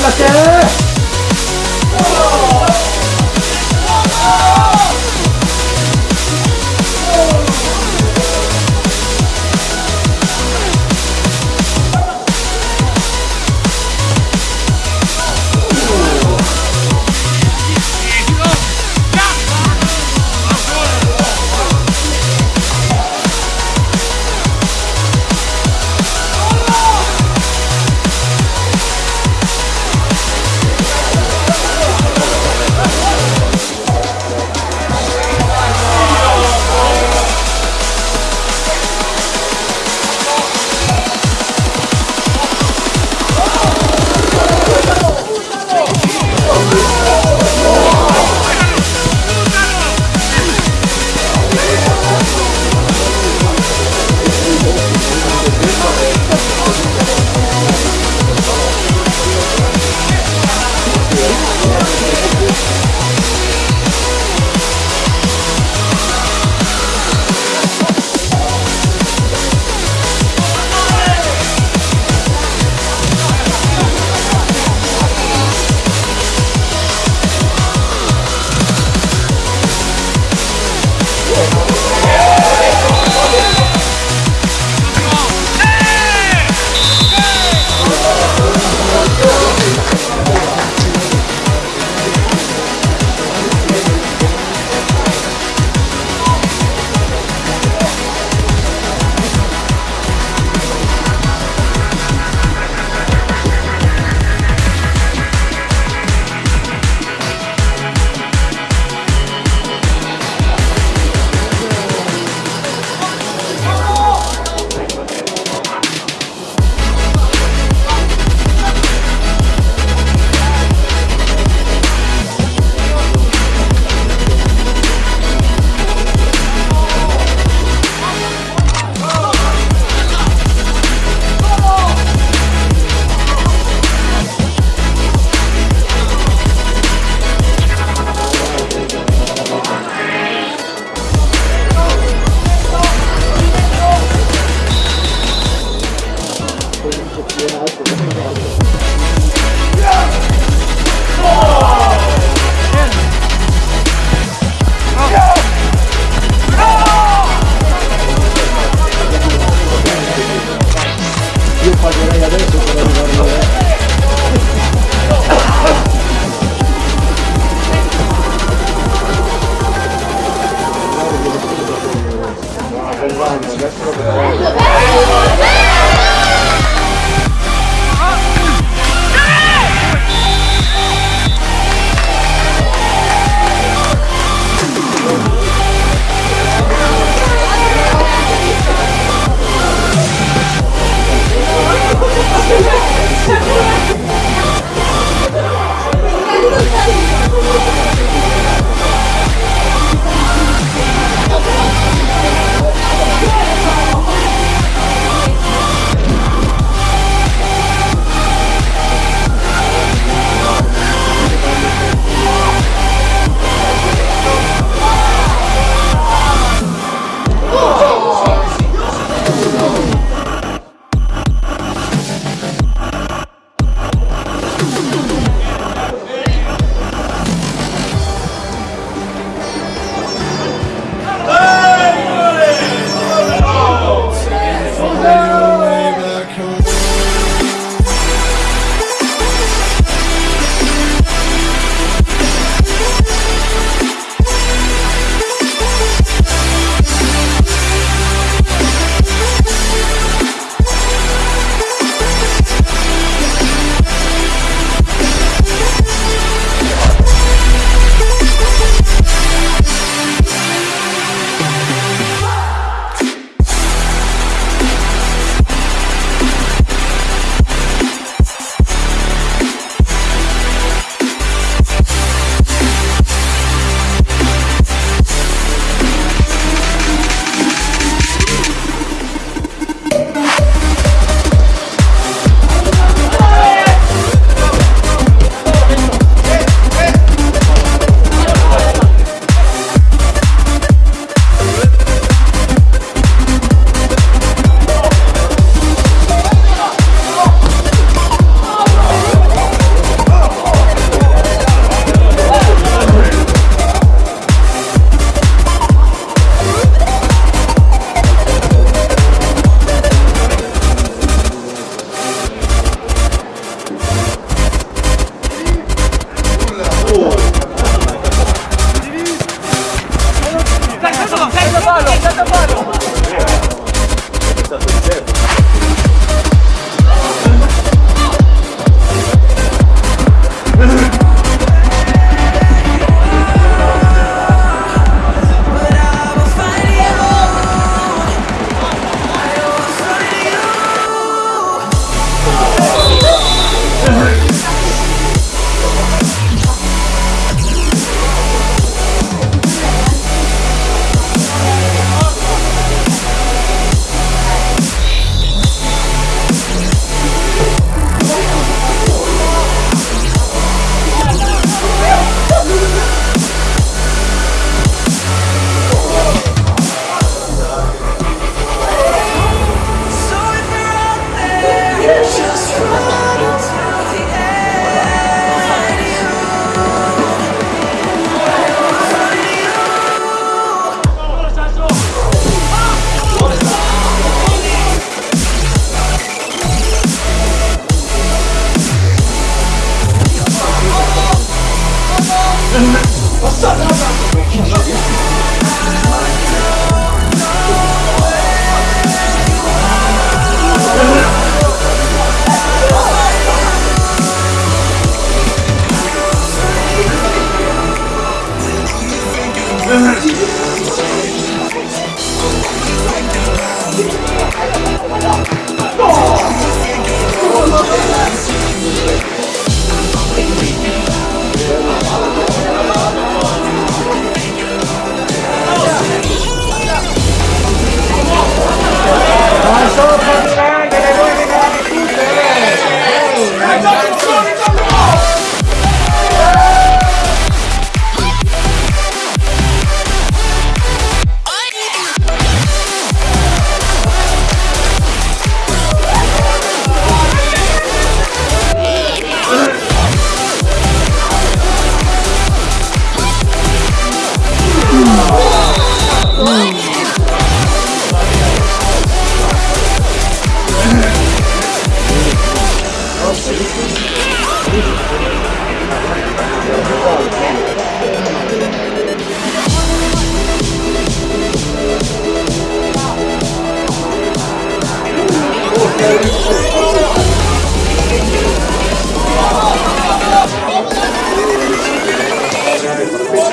ませ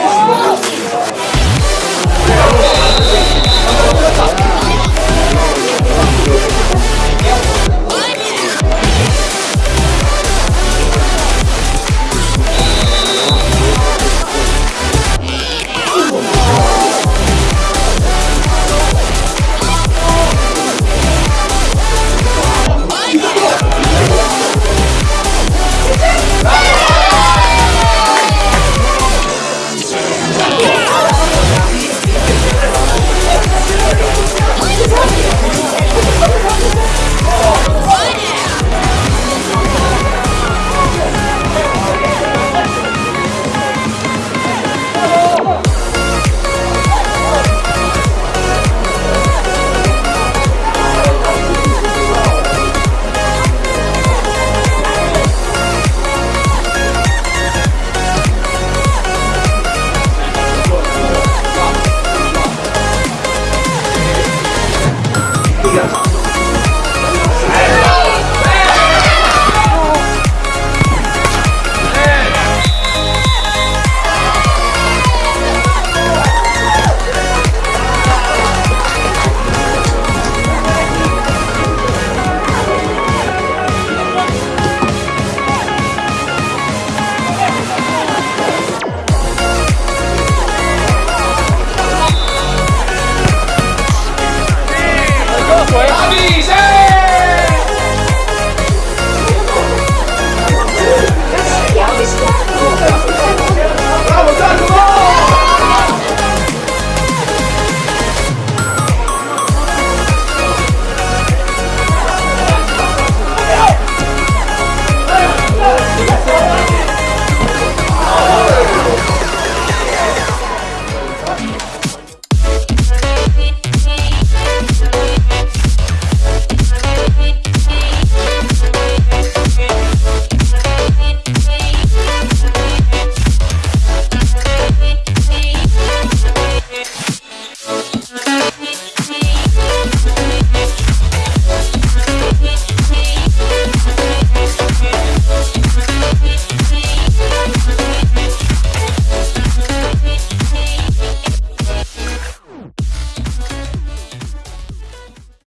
Oh!